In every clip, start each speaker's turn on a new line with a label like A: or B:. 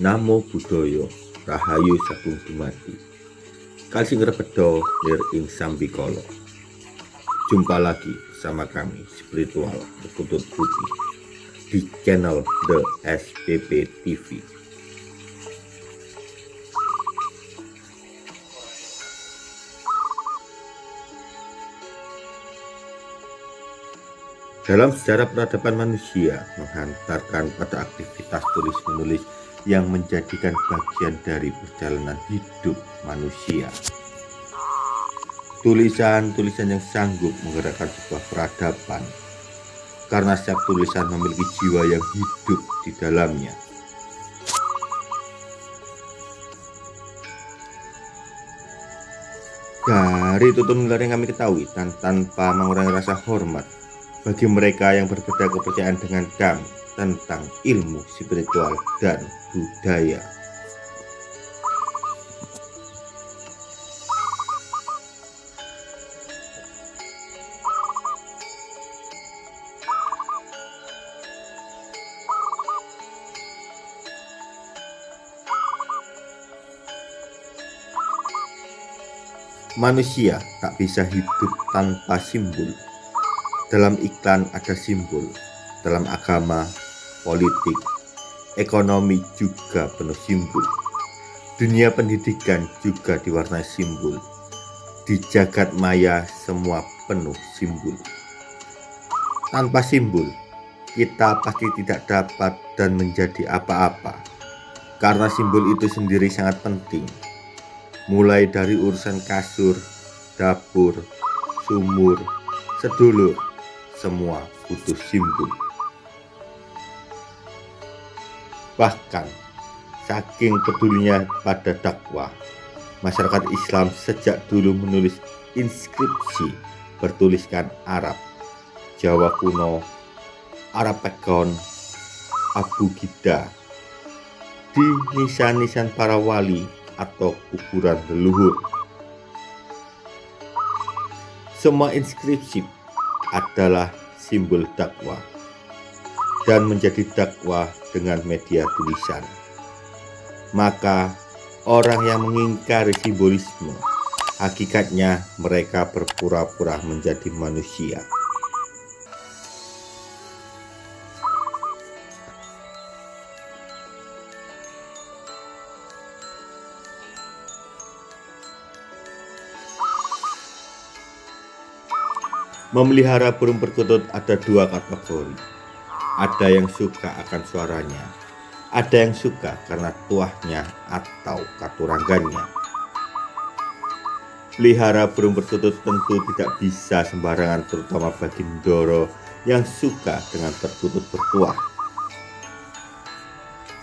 A: Namo Buddhaya Rahayu Sagung Dumadi. Kalsing Repedo Nir Ing Sambikolo Jumpa lagi bersama kami Spiritual Berkutut Putih di channel The SPP TV Dalam sejarah peradaban manusia menghantarkan pada aktivitas tulis-menulis yang menjadikan bagian dari perjalanan hidup manusia. Tulisan-tulisan yang sanggup menggerakkan sebuah peradaban karena setiap tulisan memiliki jiwa yang hidup di dalamnya. Dari tutur yang kami ketahui dan tanpa mengurangi rasa hormat bagi mereka yang berbeda kepercayaan dengan kami tentang ilmu spiritual dan budaya. Manusia tak bisa hidup tanpa simbol dalam iklan ada simbol, dalam agama, politik, ekonomi juga penuh simbol. Dunia pendidikan juga diwarnai simbol. Di jagat maya semua penuh simbol. Tanpa simbol, kita pasti tidak dapat dan menjadi apa-apa. Karena simbol itu sendiri sangat penting. Mulai dari urusan kasur, dapur, sumur, sedulur, semua butuh simbol. Bahkan, saking pedulinya pada dakwah, masyarakat Islam sejak dulu menulis inskripsi bertuliskan Arab, Jawa kuno, Arab Pegon, Abu Gida, di nisan-nisan para wali atau kuburan leluhur. Semua inskripsi adalah simbol dakwah dan menjadi dakwah dengan media tulisan. Maka orang yang mengingkari simbolisme, hakikatnya mereka berpura-pura menjadi manusia. Memelihara burung perkutut ada dua kategori. Ada yang suka akan suaranya, ada yang suka karena tuahnya atau katurangannya. Pelihara burung perkutut tentu tidak bisa sembarangan terutama bagi Ndoro yang suka dengan perkutut bertuah.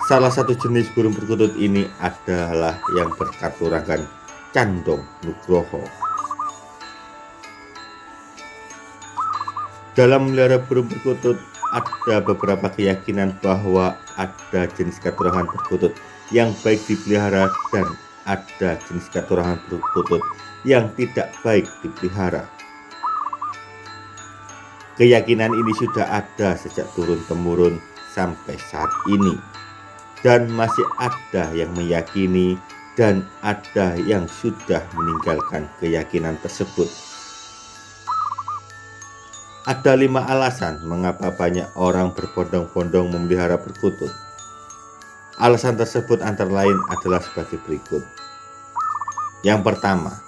A: Salah satu jenis burung perkutut ini adalah yang berkaturangan Candong Nugroho Dalam melihara burung perkutut ada beberapa keyakinan bahwa ada jenis katurangan perkutut yang baik dipelihara dan ada jenis katurangan perkutut yang tidak baik dipelihara. Keyakinan ini sudah ada sejak turun-temurun sampai saat ini dan masih ada yang meyakini dan ada yang sudah meninggalkan keyakinan tersebut. Ada lima alasan mengapa banyak orang berbondong-bondong memelihara perkutut. Alasan tersebut antara lain adalah sebagai berikut. Yang pertama,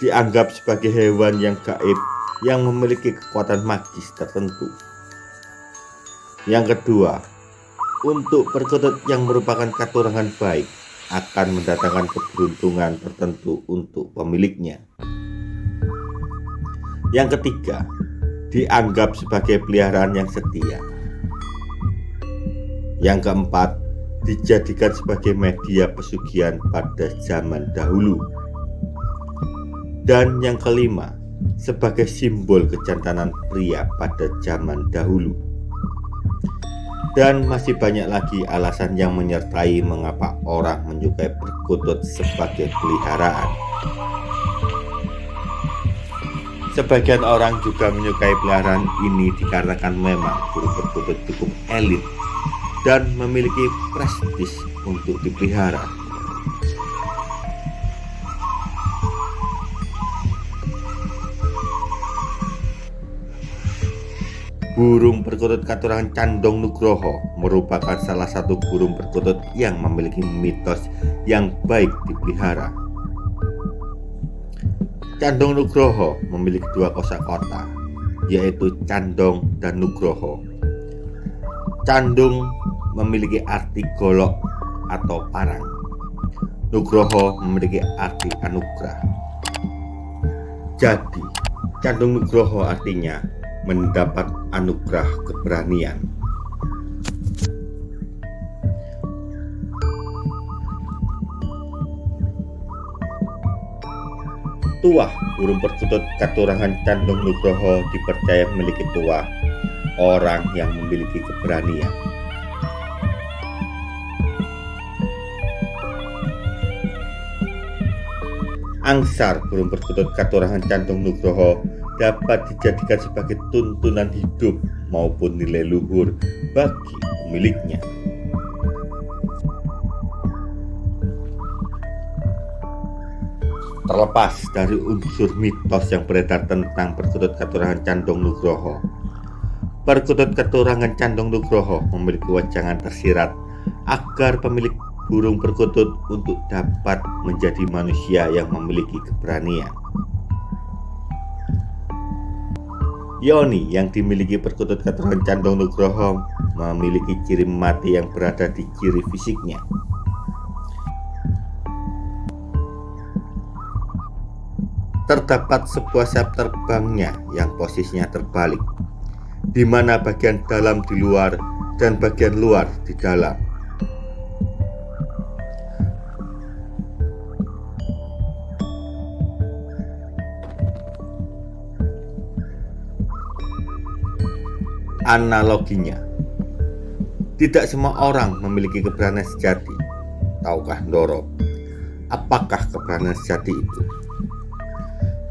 A: dianggap sebagai hewan yang gaib yang memiliki kekuatan magis tertentu. Yang kedua, untuk perkutut yang merupakan katurangan baik akan mendatangkan keberuntungan tertentu untuk pemiliknya. Yang ketiga, dianggap sebagai peliharaan yang setia. Yang keempat, dijadikan sebagai media pesugihan pada zaman dahulu. Dan yang kelima, sebagai simbol kejantanan pria pada zaman dahulu. Dan masih banyak lagi alasan yang menyertai mengapa orang menyukai perkutut sebagai peliharaan. Sebagian orang juga menyukai peliharaan ini dikarenakan memang burung perkutut cukup elit dan memiliki prestis untuk dipelihara. Burung perkutut katurangan Candong Nugroho merupakan salah satu burung perkutut yang memiliki mitos yang baik dipelihara. Candong Nugroho memiliki dua kosakata, yaitu Candong dan Nugroho. Candung memiliki arti golok atau parang. Nugroho memiliki arti anugerah. Jadi, Candung Nugroho artinya mendapat anugerah keberanian. Tuah burung perkutut katurangan Candung Nugroho dipercaya memiliki tuah orang yang memiliki keberanian. Angsar burung perkutut katurangan Candung Nugroho dapat dijadikan sebagai tuntunan hidup maupun nilai luhur bagi pemiliknya. Terlepas dari unsur mitos yang beredar tentang perkutut keturangan Candong Nugroho, perkutut keturangan Candong Nugroho memiliki wajangan tersirat agar pemilik burung perkutut untuk dapat menjadi manusia yang memiliki keberanian. Yoni yang dimiliki perkutut keturunan Candong Nugroho memiliki ciri mati yang berada di ciri fisiknya. Terdapat sebuah sayap terbangnya yang posisinya terbalik, di mana bagian dalam di luar dan bagian luar di dalam. analoginya. Tidak semua orang memiliki keberanian sejati. Tahukah Ndoro? Apakah keberanian sejati itu?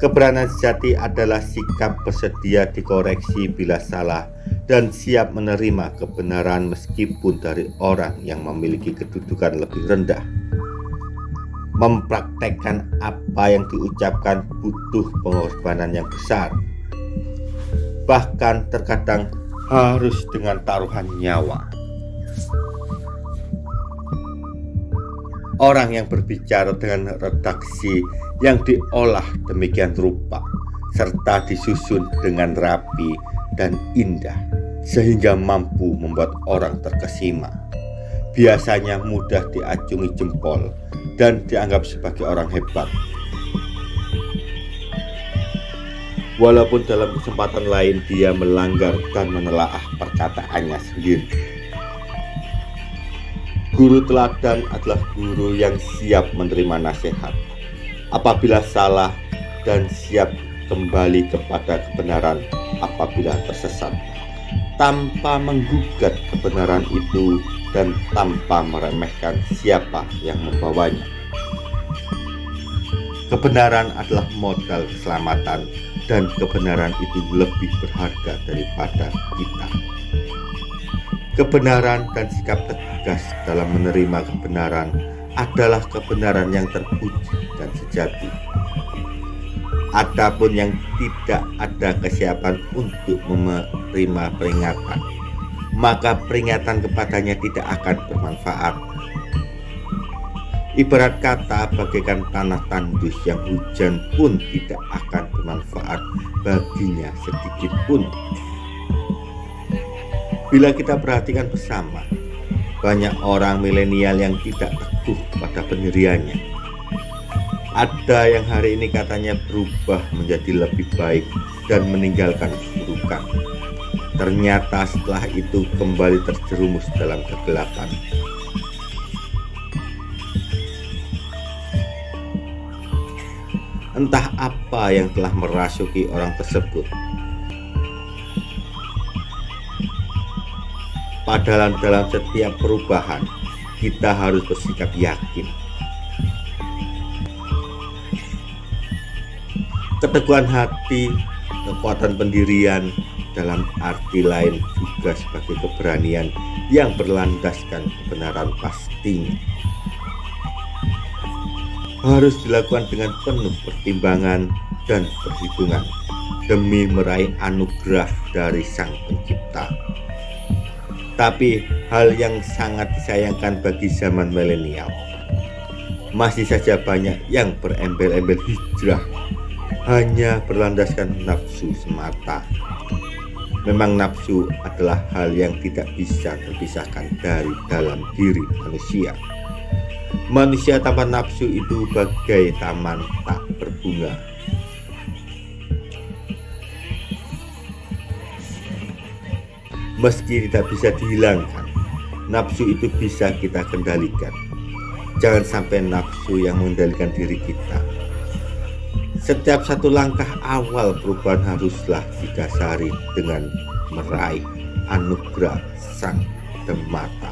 A: Keberanian sejati adalah sikap bersedia dikoreksi bila salah dan siap menerima kebenaran meskipun dari orang yang memiliki kedudukan lebih rendah. Mempraktekkan apa yang diucapkan butuh pengorbanan yang besar. Bahkan terkadang harus dengan taruhan nyawa. Orang yang berbicara dengan redaksi yang diolah demikian rupa serta disusun dengan rapi dan indah sehingga mampu membuat orang terkesima. Biasanya mudah diacungi jempol dan dianggap sebagai orang hebat walaupun dalam kesempatan lain dia melanggar dan menelaah perkataannya sendiri. Guru teladan adalah guru yang siap menerima nasihat apabila salah dan siap kembali kepada kebenaran apabila tersesat tanpa menggugat kebenaran itu dan tanpa meremehkan siapa yang membawanya. Kebenaran adalah modal keselamatan dan kebenaran itu lebih berharga daripada kita. Kebenaran dan sikap tegas dalam menerima kebenaran adalah kebenaran yang terpuji dan sejati. Adapun yang tidak ada kesiapan untuk menerima peringatan, maka peringatan kepadanya tidak akan bermanfaat Ibarat kata bagaikan tanah tandus yang hujan pun tidak akan bermanfaat baginya sedikit pun. Bila kita perhatikan bersama, banyak orang milenial yang tidak teguh pada pendiriannya. Ada yang hari ini katanya berubah menjadi lebih baik dan meninggalkan keburukan. Ternyata setelah itu kembali terjerumus dalam kegelapan. entah apa yang telah merasuki orang tersebut. Padahal dalam setiap perubahan, kita harus bersikap yakin. Keteguhan hati, kekuatan pendirian, dalam arti lain juga sebagai keberanian yang berlandaskan kebenaran pastinya. Harus dilakukan dengan penuh pertimbangan dan perhitungan demi meraih anugerah dari Sang Pencipta. Tapi hal yang sangat disayangkan bagi zaman milenial, masih saja banyak yang berembel-embel hijrah hanya berlandaskan nafsu semata. Memang nafsu adalah hal yang tidak bisa terpisahkan dari dalam diri manusia. Manusia tanpa nafsu itu bagai taman tak berbunga Meski tidak bisa dihilangkan, nafsu itu bisa kita kendalikan. Jangan sampai nafsu yang mengendalikan diri kita. Setiap satu langkah awal perubahan haruslah didasari dengan meraih anugerah sang demata.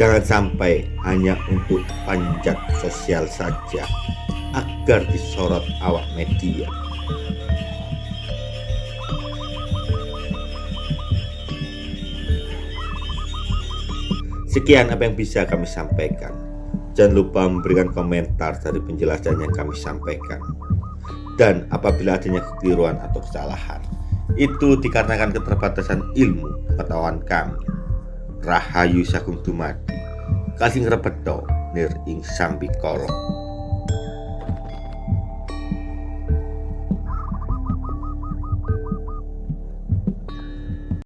A: Jangan sampai hanya untuk panjat sosial saja agar disorot awak media. Sekian apa yang bisa kami sampaikan. Jangan lupa memberikan komentar dari penjelasan yang kami sampaikan. Dan apabila adanya kekeliruan atau kesalahan, itu dikarenakan keterbatasan ilmu pengetahuan kami. Rahayu Sagung Dumadi, kasih ngerebeto nir ing sambikoro.